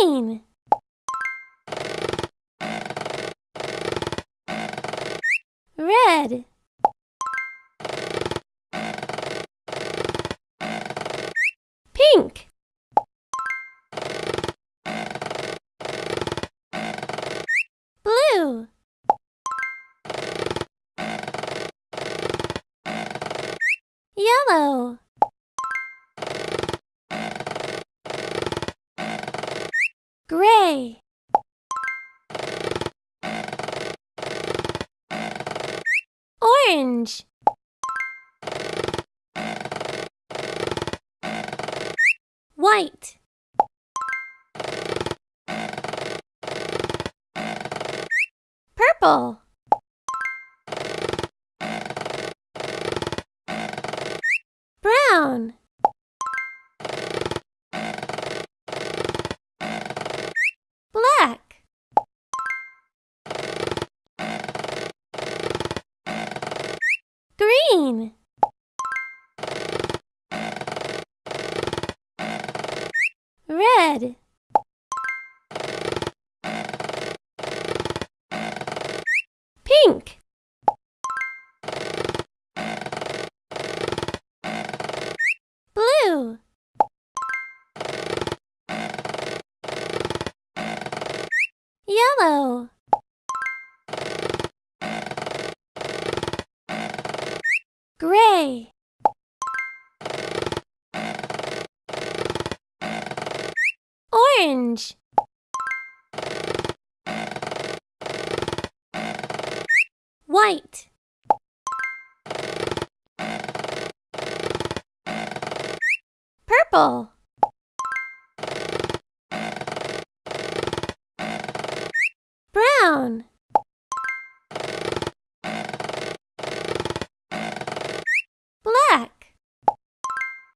Green. Red. Pink. Blue. Yellow. Gray. Orange. White. Purple. Brown. Green. Red. Pink. Blue. Yellow. Gray. Orange. White. Purple. Brown.